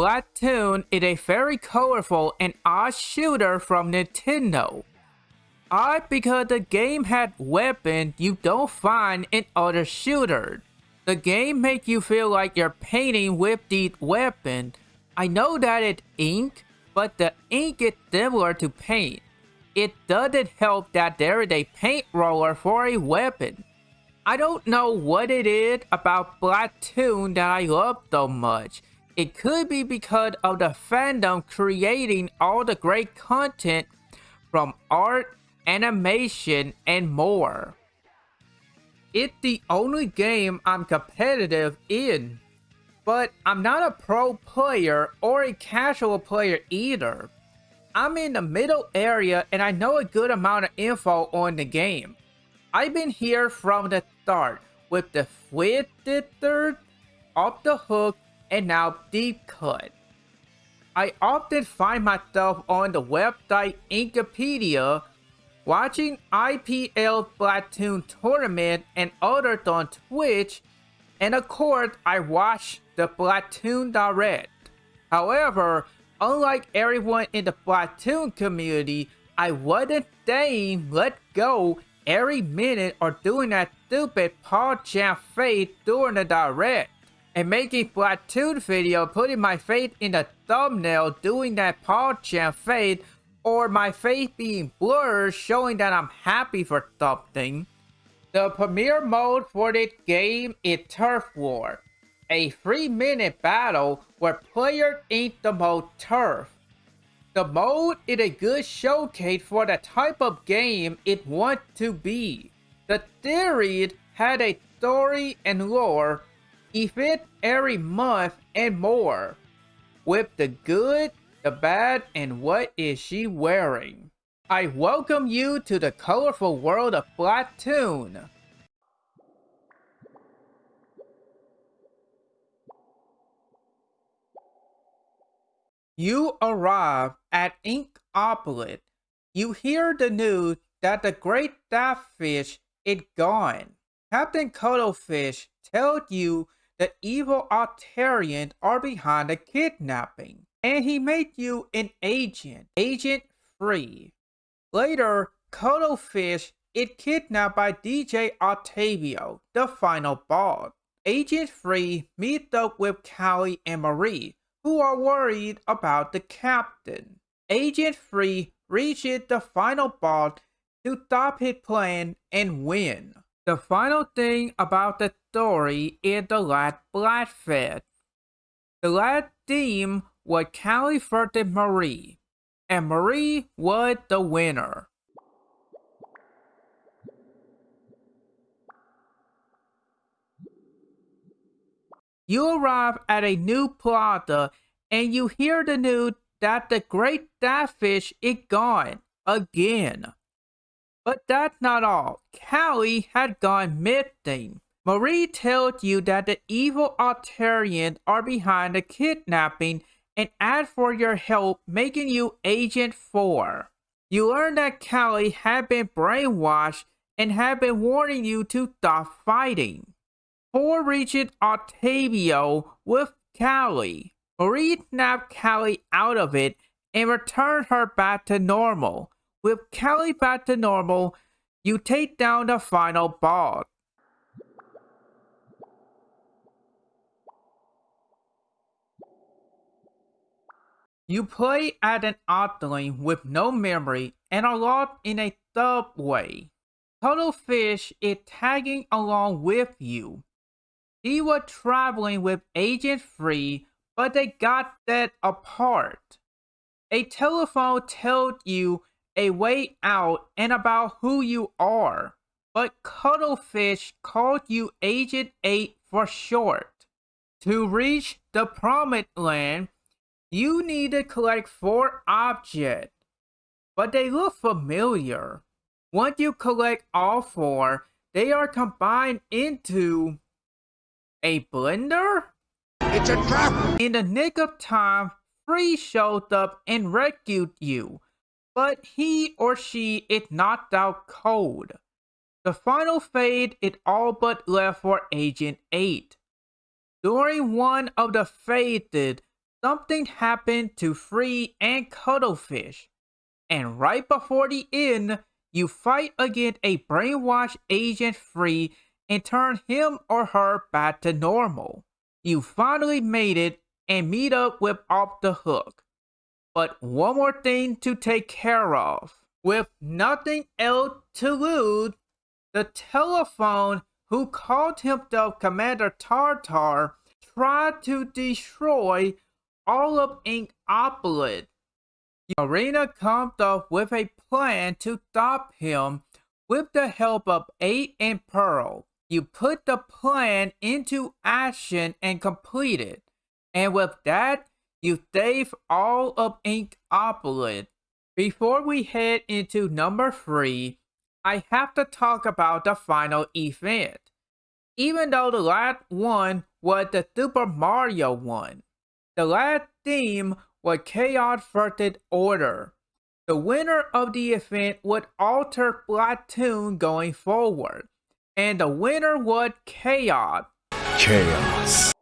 Splatoon is a very colorful and odd shooter from Nintendo. Odd because the game had weapons you don't find in other shooters. The game makes you feel like you're painting with the weapon. I know that it's ink, but the ink is similar to paint. It doesn't help that there is a paint roller for a weapon. I don't know what it is about Splatoon that I love so much. It could be because of the fandom creating all the great content from art, animation, and more. It's the only game I'm competitive in, but I'm not a pro player or a casual player either. I'm in the middle area and I know a good amount of info on the game. I've been here from the start with the Twitter, off the hook, and now deep cut. I often find myself on the website Inkipedia watching IPL Splatoon tournament and others on Twitch, and of course I watch the Splatoon Direct. However, unlike everyone in the Splatoon community, I wasn't staying let go every minute or doing that stupid Paul Jam fade during the direct. And making Splatoon video putting my face in the thumbnail doing that Paul Jam fade or my face being blurred showing that I'm happy for something. The premiere mode for this game is Turf War, a 3 minute battle where players enter the mode Turf. The mode is a good showcase for the type of game it wants to be. The series had a story and lore, event every month and more. With the good, the bad, and what is she wearing? I welcome you to the colorful world of Splatoon. You arrive at Ink Inkopolis. You hear the news that the great starfish is gone. Captain Cuttlefish tells you the evil Octarians are behind the kidnapping, and he made you an agent, Agent Free. Later, Cuttlefish is kidnapped by DJ Octavio, the final boss. Agent Free meets up with Callie and Marie, who are worried about the captain. Agent Free reaches the final boss to stop his plan and win. The final thing about the story is the last Splatfest. The last team was versus Marie, and Marie was the winner. You arrive at a new plaza and you hear the news that the great starfish is gone again. But that's not all. Callie had gone missing. Marie tells you that the evil Octarians are behind the kidnapping and ask for your help making you Agent 4. You learn that Callie had been brainwashed and had been warning you to stop fighting. Poor reaches Octavio with Callie. Marie snapped Callie out of it and returned her back to normal. With Callie back to normal, you take down the final boss. You play at an island with no memory and are lost in a subway. Cuttlefish is tagging along with you. He was traveling with Agent Free, but they got that apart. A telephone tells you a way out and about who you are, but Cuttlefish called you Agent 8 for short. To reach the Promised Land, you need to collect four objects, but they look familiar. Once you collect all four, they are combined into a blender? It's a trap! In the nick of time, Free showed up and rescued you, but he or she it knocked out cold. The final fade it all but left for Agent 8. During one of the faded, something happened to Free and Cuttlefish. And right before the end, you fight against a brainwashed agent Free and turn him or her back to normal. You finally made it and meet up with Off the Hook. But one more thing to take care of. With nothing else to lose, the telephone who called himself Commander Tartar tried to destroy all of Inkopolis. Marina comes up with a plan to stop him with the help of Eight and Pearl. You put the plan into action and complete it. And with that, you save all of Inkopolis. Before we head into number 3, I have to talk about the final event. Even though the last one was the Super Mario one, the last theme was Chaos First Order. The winner of the event would alter Splatoon going forward, and the winner was Chaos. Chaos.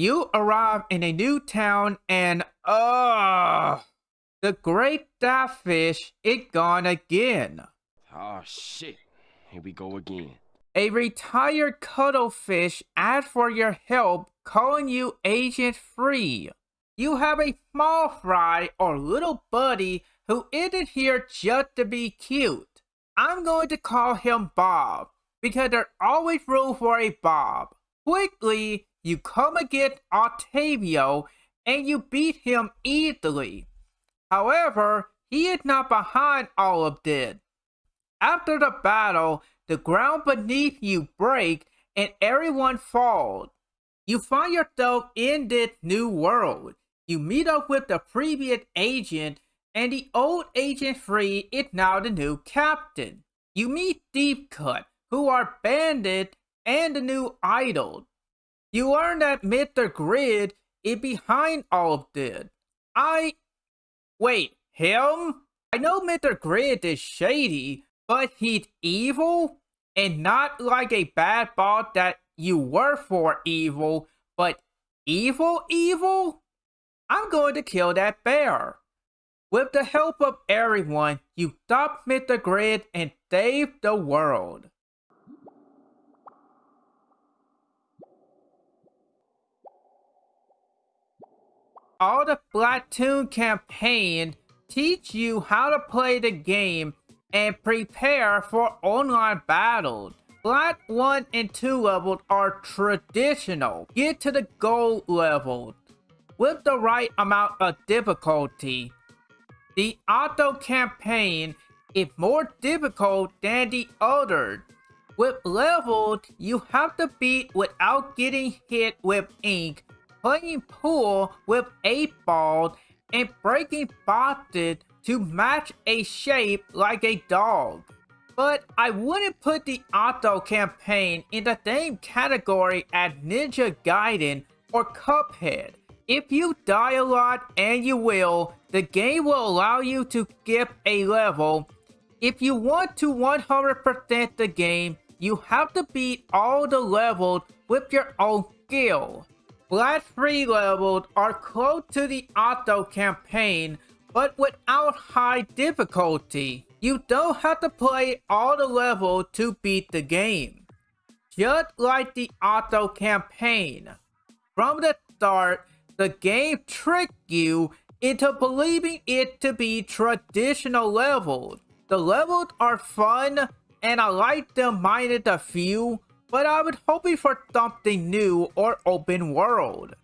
You arrive in a new town and uh the great starfish it gone again. Oh shit. Here we go again. A retired cuttlefish asks for your help calling you agent free. You have a small fry or little buddy who isn't here just to be cute. I'm going to call him Bob because there's always room for a Bob. Quickly, you come against Octavio and you beat him easily. However, he is not behind all of this. After the battle, the ground beneath you breaks and everyone falls. You find yourself in this new world. You meet up with the previous agent and the old agent free is now the new captain. You meet Deep Cut, who are bandit and the new idol. You learn that Mr. Grizz is behind all of this. I... Wait, him? I know Mr. Grizz is shady, but he's evil? And not like a bad boss that you were for evil, but evil evil? I'm going to kill that bear. With the help of everyone, you stop Mr. Grizz and save the world. All the Splatoon campaign teach you how to play the game and prepare for online battles. Splat 1 and 2 levels are traditional. Get to the gold level with the right amount of difficulty. The auto campaign is more difficult than the other. With levels, you have to beat without getting hit with ink playing pool with 8 balls and breaking boxes to match a shape like a dog. But I wouldn't put the auto campaign in the same category as Ninja Gaiden or Cuphead. If you die a lot, and you will, the game will allow you to skip a level. If you want to 100% the game, you have to beat all the levels with your own skill. Black free levels are close to the auto campaign, but without high difficulty. You don't have to play all the level to beat the game. Just like the auto campaign. From the start, the game tricked you into believing it to be traditional levels. The levels are fun, and I like them minus a few, but I was hoping for something new or open world.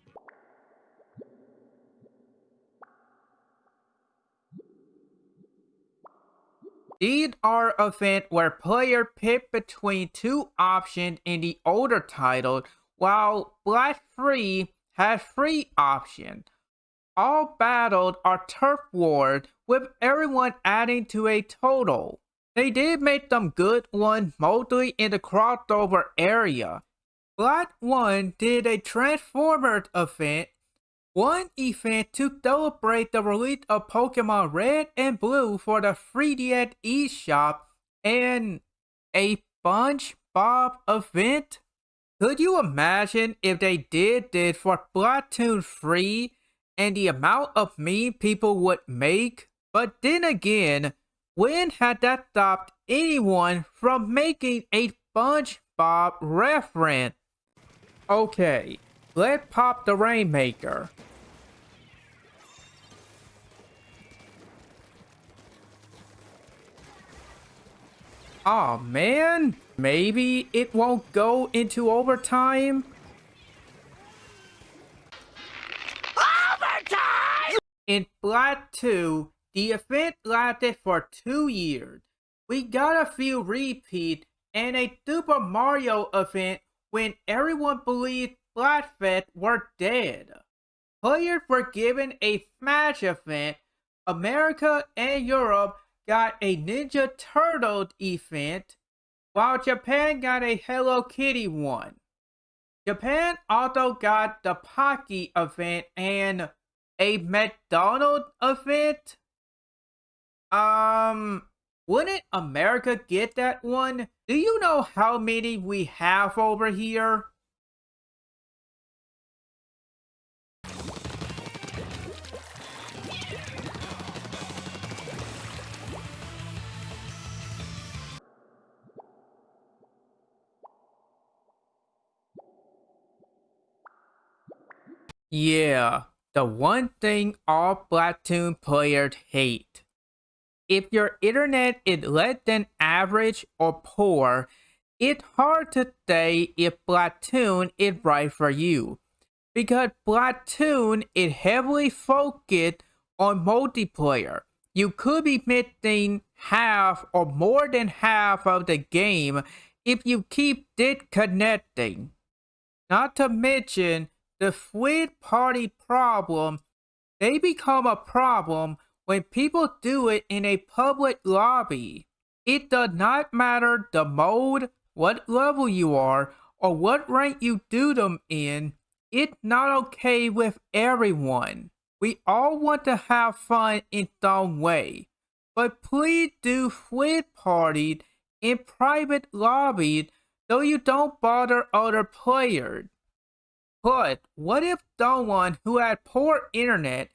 These are events where player pick between two options in the older title, while Black Free has three options. All battles are turf wars, with everyone adding to a total. They did make some good ones mostly in the crossover area. Splat 1 did a Transformers event, one event to celebrate the release of Pokemon Red and Blue for the 3DS eShop, and a SpongeBob Bob event? Could you imagine if they did this for Splatoon 3 and the amount of meme people would make? But then again, when had that stopped anyone from making a SpongeBob reference? Okay, let's pop the Rainmaker. oh, man, maybe it won't go into overtime? Overtime! In Splat 2, the event lasted for two years. We got a few repeats and a Super Mario event when everyone believed Splatfest were dead. Players were given a Smash event. America and Europe got a Ninja Turtle event, while Japan got a Hello Kitty one. Japan also got the Pocky event and a McDonald's event. Um, wouldn't America get that one? Do you know how many we have over here? Yeah, the one thing all Splatoon players hate. If your internet is less than average or poor, it's hard to say if Splatoon is right for you. Because Splatoon is heavily focused on multiplayer. You could be missing half or more than half of the game if you keep disconnecting. Not to mention, the third party problem, they become a problem when people do it in a public lobby. It does not matter the mode, what level you are, or what rank you do them in. It's not okay with everyone. We all want to have fun in some way. But please do sweet parties in private lobbies so you don't bother other players. But what if someone who had poor internet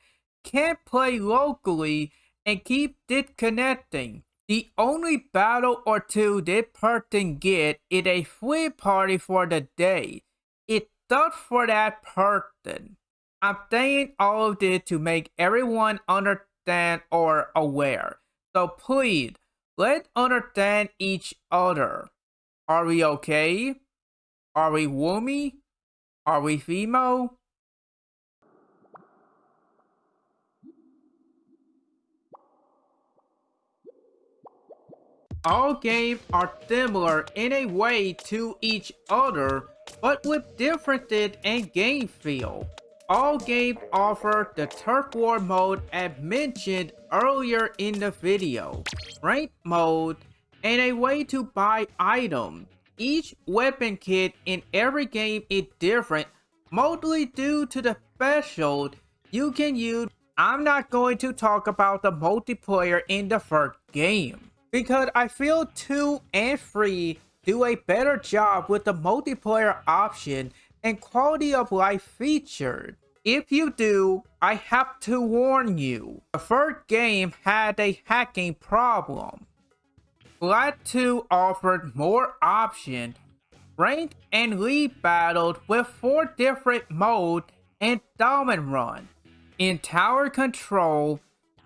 can't play locally and keep disconnecting? The only battle or two this person get is a free party for the day. It's tough for that person. I'm saying all of this to make everyone understand or aware. So please, let's understand each other. Are we okay? Are we woomy? Are we veemo? All games are similar in a way to each other, but with differences in game feel. All games offer the Turf War mode as mentioned earlier in the video, ranked mode, and a way to buy items. Each weapon kit in every game is different, mostly due to the special you can use. I'm not going to talk about the multiplayer in the first game, because I feel 2 and 3 do a better job with the multiplayer option and quality of life featured. If you do, I have to warn you, the first game had a hacking problem. Splat 2 offered more options, ranked and league battled with 4 different modes and Salmon Run. In tower control,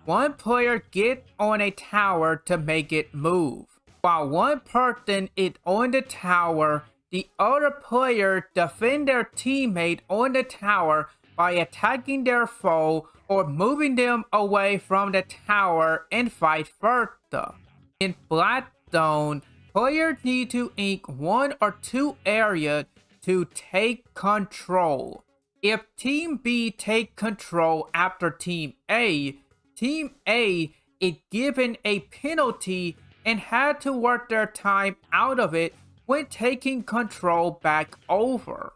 one player gets on a tower to make it move. While one person is on the tower, the other player defend their teammate on the tower by attacking their foe or moving them away from the tower and vice versa. In Splat Zones, players need to ink one or two areas to take control. If Team B take control after Team A, Team A is given a penalty and had to work their time out of it when taking control back over.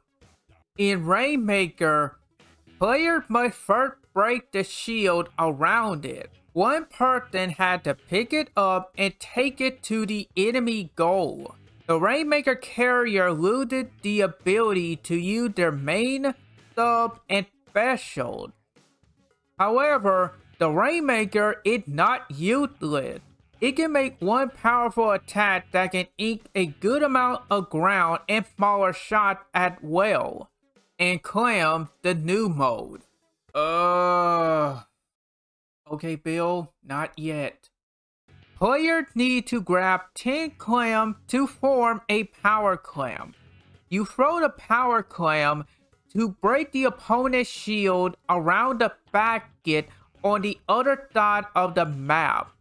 In Rainmaker, players must first break the shield around it. One person had to pick it up and take it to the enemy goal. The Rainmaker carrier looted the ability to use their main, sub, and special. However, the Rainmaker is not useless. It can make one powerful attack that can ink a good amount of ground and smaller shots as well. And Clam, the new mode. Uh. Okay, Bill, not yet. Players need to grab 10 clam to form a power clam. You throw the power clam to break the opponent's shield around the basket on the other side of the map.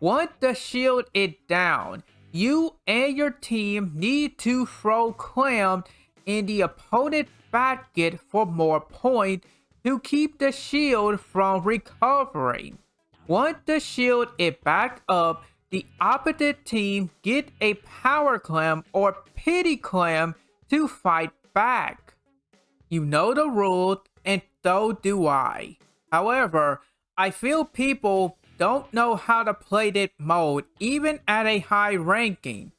Once the shield is down, you and your team need to throw clam in the opponent's basket for more points to keep the shield from recovering. Once the shield is back up, the opposite team get a power clam or pity clam to fight back. You know the rules, and so do I. However, I feel people don't know how to play that mode even at a high ranking.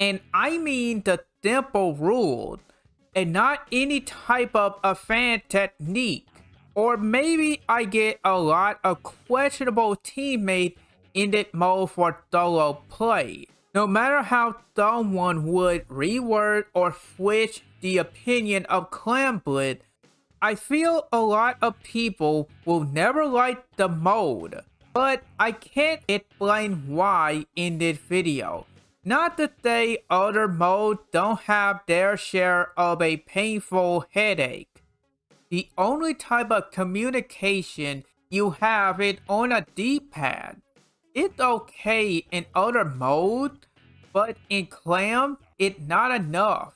And I mean the simple rule and not any type of a fan technique. Or maybe I get a lot of questionable teammates in that mode for solo play. No matter how someone would reword or switch the opinion of Clamblitz, I feel a lot of people will never like the mode, but I can't explain why in this video. Not to say other modes don't have their share of a painful headache. The only type of communication you have is on a D-pad. It's okay in other modes, but in Clam, it's not enough.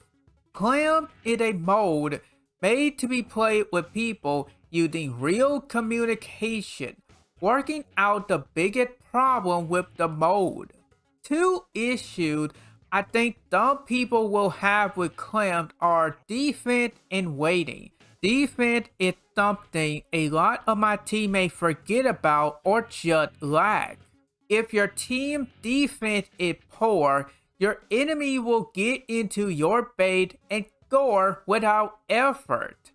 Clam is a mode made to be played with people using real communication, working out the biggest problem with the mode. Two issues I think some people will have with Clam are defense and waiting. Defense is something a lot of my teammates forget about or just lack. If your team defense is poor, your enemy will get into your bait and score without effort.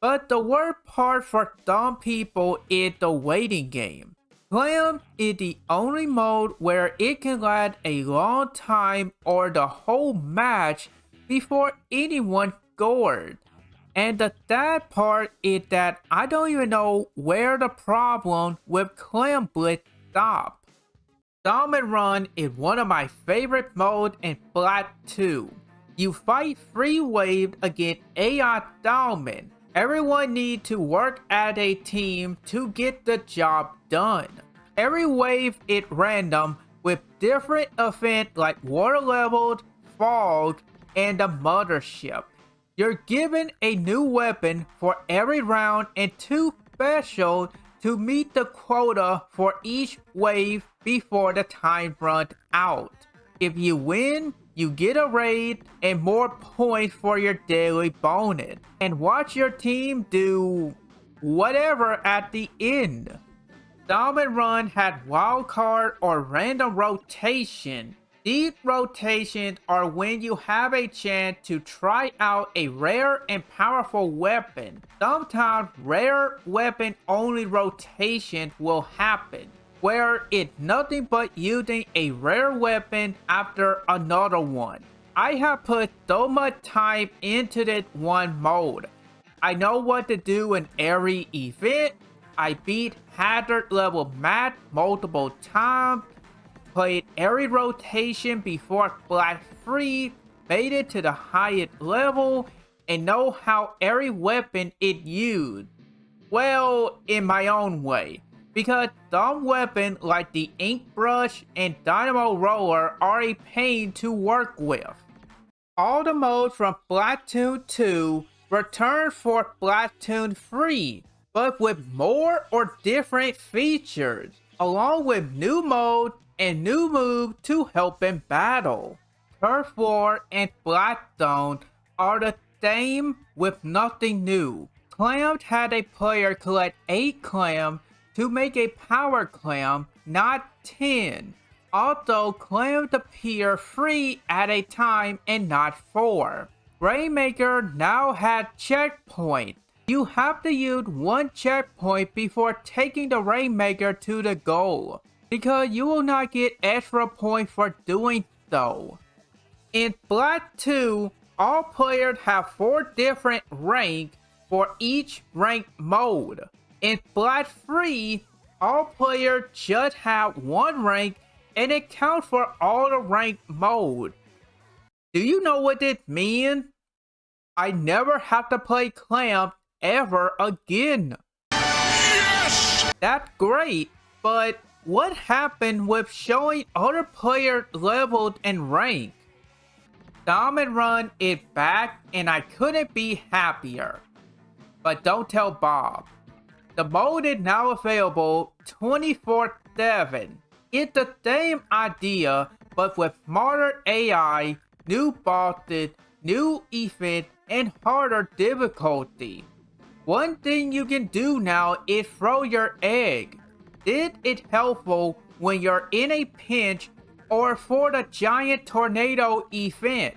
But the worst part for some people is the waiting game. Clam is the only mode where it can last a long time or the whole match before anyone scored. And the sad part is that I don't even know where the problem with Clamblitz stopped. Salmon Run is one of my favorite modes in Splat 2. You fight free wave against AI Diamond. Everyone need to work as a team to get the job done. Every wave is random with different events like water levels, fog, and the mothership. You're given a new weapon for every round and two special to meet the quota for each wave before the time runs out. If you win, you get a raid and more points for your daily bonus. And watch your team do whatever at the end. Salmon Run had wildcard or random rotation these rotations are when you have a chance to try out a rare and powerful weapon. Sometimes rare weapon only rotation will happen, where it's nothing but using a rare weapon after another one. I have put so much time into this one mode. I know what to do in every event. I beat hazard level max multiple times played every rotation before Black Free, made it to the highest level, and know how every weapon it used. Well, in my own way. Because some weapons like the Ink Brush and Dynamo Roller are a pain to work with. All the modes from Splatoon 2 return for Splatoon 3, but with more or different features, along with new modes and new move to help in battle. Turf War and Splat Zones are the same with nothing new. Clam had a player collect 8 clam to make a power clam, not 10. although claimed appear three at a time and not four. Rainmaker now had checkpoint. You have to use one checkpoint before taking the Rainmaker to the goal, because you will not get extra points for doing so. In Splat 2, all players have four different ranks for each rank mode. In Splat 3, all players just have one rank and it counts for all the rank mode. Do you know what this means? I never have to play Clamp ever again. Yes! That's great, but what happened with showing other players leveled and rank? Salmon Run is back and I couldn't be happier. But don't tell Bob. The mode is now available 24-7. It's the same idea, but with smarter AI, new bosses, new events, and harder difficulty. One thing you can do now is throw your egg. This is helpful when you're in a pinch or for the giant tornado event.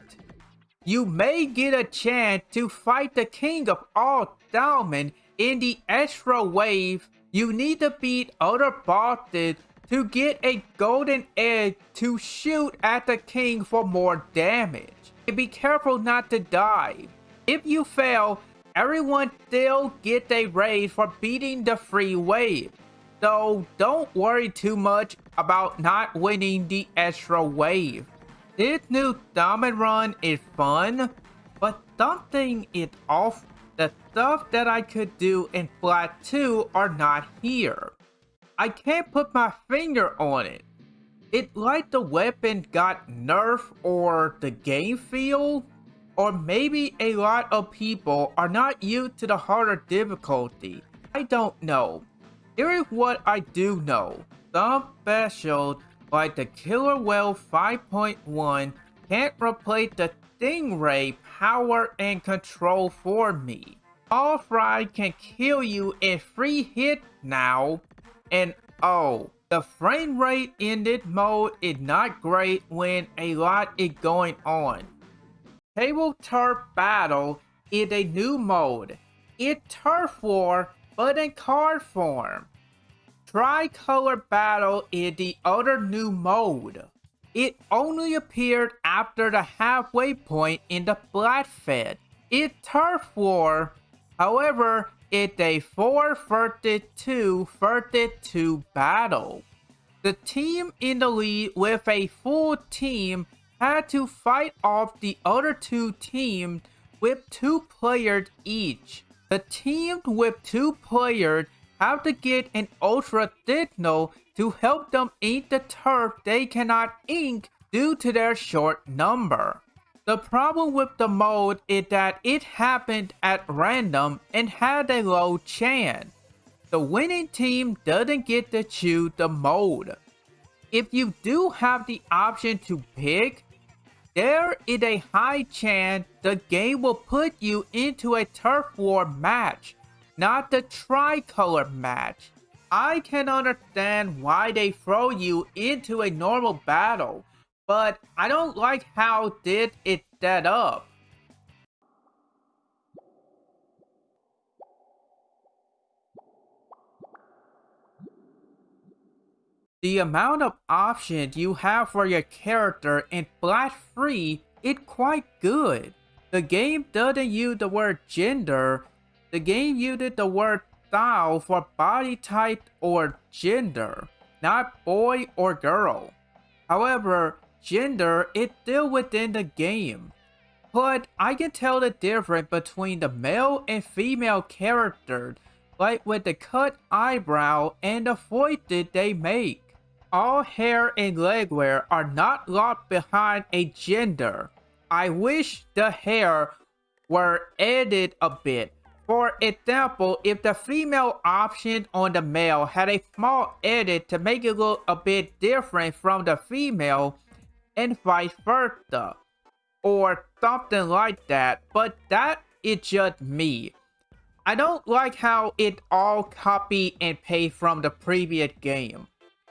You may get a chance to fight the king of all diamond in the extra wave. You need to beat other bosses to get a golden egg to shoot at the king for more damage. And be careful not to die. If you fail, everyone still gets a raise for beating the free wave. So don't worry too much about not winning the extra wave. This new Salmon Run is fun, but something is off. The stuff that I could do in Splat 2 are not here. I can't put my finger on it. It like the weapon got nerfed or the game feel or maybe a lot of people are not used to the harder difficulty. I don't know. Here is what I do know. Some specials like the Killer Wail 5.1 can't replace the Stingray power and control for me. All Fry can kill you in free hit now. And oh, the frame rate in this mode is not great when a lot is going on. Table Turf Battle is a new mode. It's Turf War, but in card form. Tricolor Battle is the other new mode. It only appeared after the halfway point in the Splatfest. It Turf War, however, it's a 4 versus 2 versus 2 battle. The team in the lead with a full team had to fight off the other two teams with two players each. The team with two players have to get an ultra signal to help them ink the turf they cannot ink due to their short number. The problem with the mode is that it happened at random and had a low chance. The winning team doesn't get to choose the mode. If you do have the option to pick, there is a high chance the game will put you into a turf war match, not the tricolor match. I can understand why they throw you into a normal battle, but I don't like how did it set up. The amount of options you have for your character in Splat 3 is quite good. The game doesn't use the word gender, the game uses the word style for body type or gender, not boy or girl. However, gender is still within the game. But I can tell the difference between the male and female characters, like with the cut eyebrow and the voices they make all hair and legwear are not locked behind a gender. I wish the hair were edited a bit. For example, if the female option on the male had a small edit to make it look a bit different from the female and vice versa. Or something like that, but that is just me. I don't like how it all copy and paste from the previous game.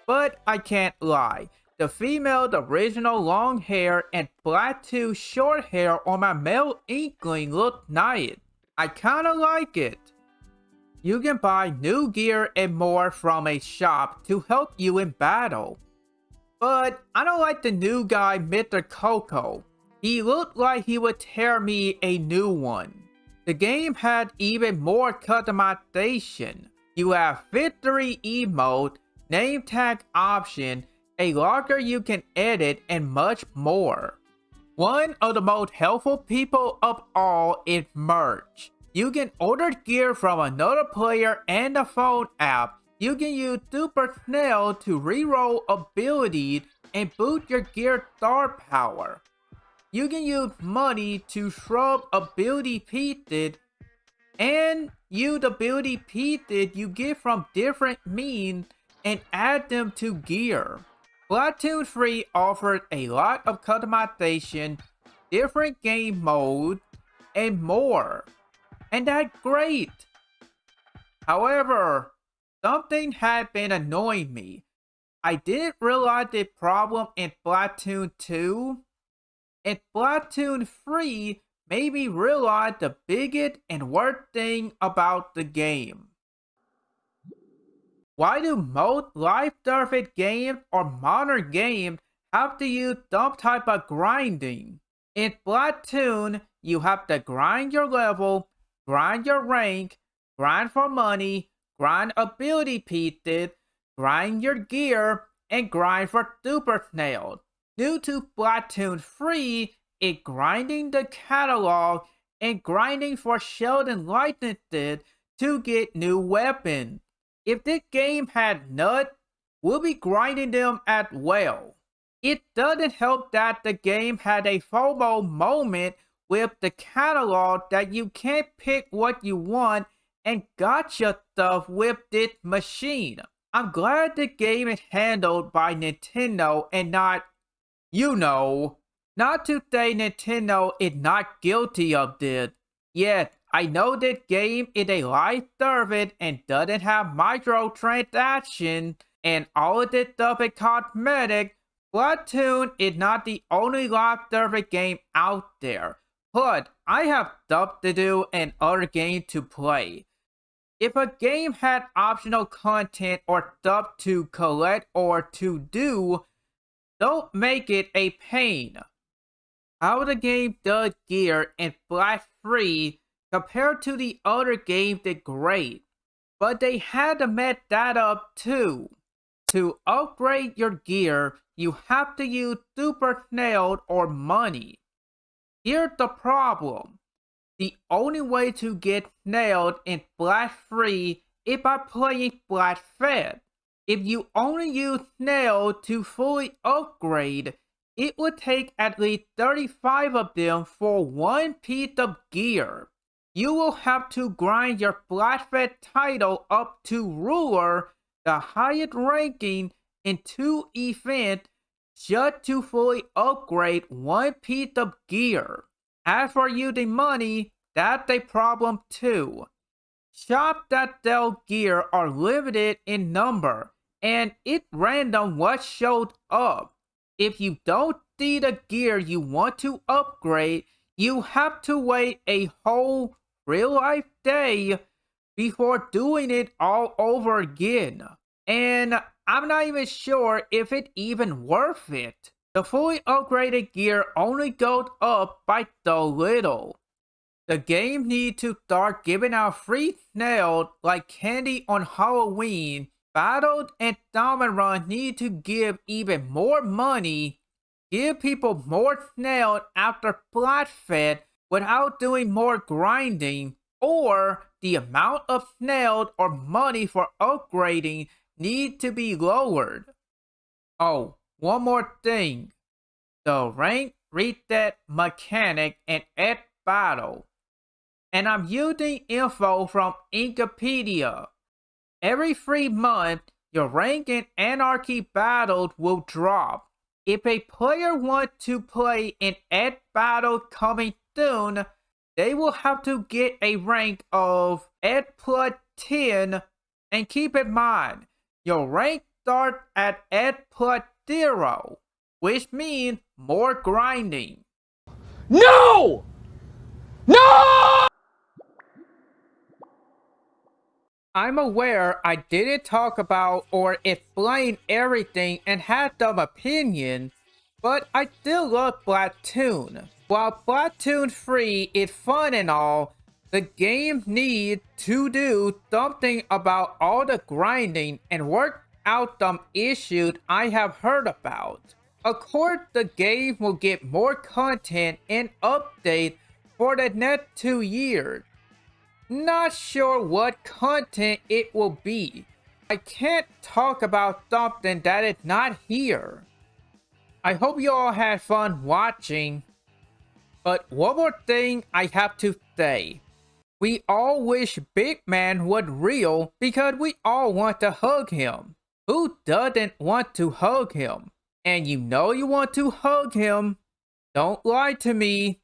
But I can't lie. The female, the original long hair and Splatoon short hair on my male Inkling look nice. I kinda like it. You can buy new gear and more from a shop to help you in battle. But I don't like the new guy, Mr. Coco. He looked like he would tear me a new one. The game had even more customization. You have victory emote, name tag option, a locker you can edit, and much more. One of the most helpful people of all is Murch. You can order gear from another player and the phone app. You can use Super Snail to reroll abilities and boost your gear star power. You can use money to shrub ability pieces and use the ability pieces you get from different means and add them to gear. Splatoon 3 offered a lot of customization, different game modes, and more and that's great. However, something had been annoying me. I didn't realize the problem in Splatoon 2. In Splatoon 3 made me realize the biggest and worst thing about the game. Why do most life service games or modern games have to use some type of grinding? In Splatoon, you have to grind your level grind your rank, grind for money, grind ability pieces, grind your gear, and grind for Super Snail. Due to Splatoon 3, it grinding the catalog and grinding for Sheldon licenses to get new weapons. If this game had nuts, we'll be grinding them as well. It doesn't help that the game had a FOMO moment with the catalog that you can't pick what you want and gacha stuff with this machine. I'm glad the game is handled by Nintendo and not, you know, not to say Nintendo is not guilty of this. Yes, I know that game is a live service and doesn't have microtransactions and all of this stuff is cosmetic, Splatoon is not the only live service game out there. But I have stuff to do and other games to play. If a game had optional content or stuff to collect or to do, don't make it a pain. How the game does gear and Black Free compared to the other games did great, but they had to mess that up too. To upgrade your gear, you have to use Super nailed or money. Here's the problem. The only way to get nailed in Black Free is by playing Black Fed. If you only use Snail to fully upgrade, it would take at least 35 of them for one piece of gear. You will have to grind your Fed title up to Ruler, the highest ranking in two events just to fully upgrade one piece of gear. As for using money, that's a problem too. Shops that sell gear are limited in number, and it's random what shows up. If you don't see the gear you want to upgrade, you have to wait a whole real life day before doing it all over again. And I'm not even sure if it even worth it. The fully upgraded gear only goes up by so little. The game need to start giving out free snails like candy on Halloween. Battle and Salmon Run need to give even more money. Give people more snails after Splatfest without doing more grinding. Or the amount of snails or money for upgrading need to be lowered. Oh, one more thing. The rank reset mechanic in X Battle. And I'm using info from Inkipedia. Every three months, your rank in Anarchy Battle will drop. If a player wants to play an X Battle coming soon, they will have to get a rank of S plus 10 and keep in mind, your rank starts at S plus zero, which means more grinding. No! No! I'm aware I didn't talk about or explain everything and had some opinion, but I still love Splatoon. While Splatoon 3 is fun and all, the game needs to do something about all the grinding and work out some issues I have heard about. Of course, the game will get more content and updates for the next two years. Not sure what content it will be. I can't talk about something that is not here. I hope you all had fun watching. But one more thing I have to say. We all wish Big Man was real because we all want to hug him. Who doesn't want to hug him? And you know you want to hug him. Don't lie to me.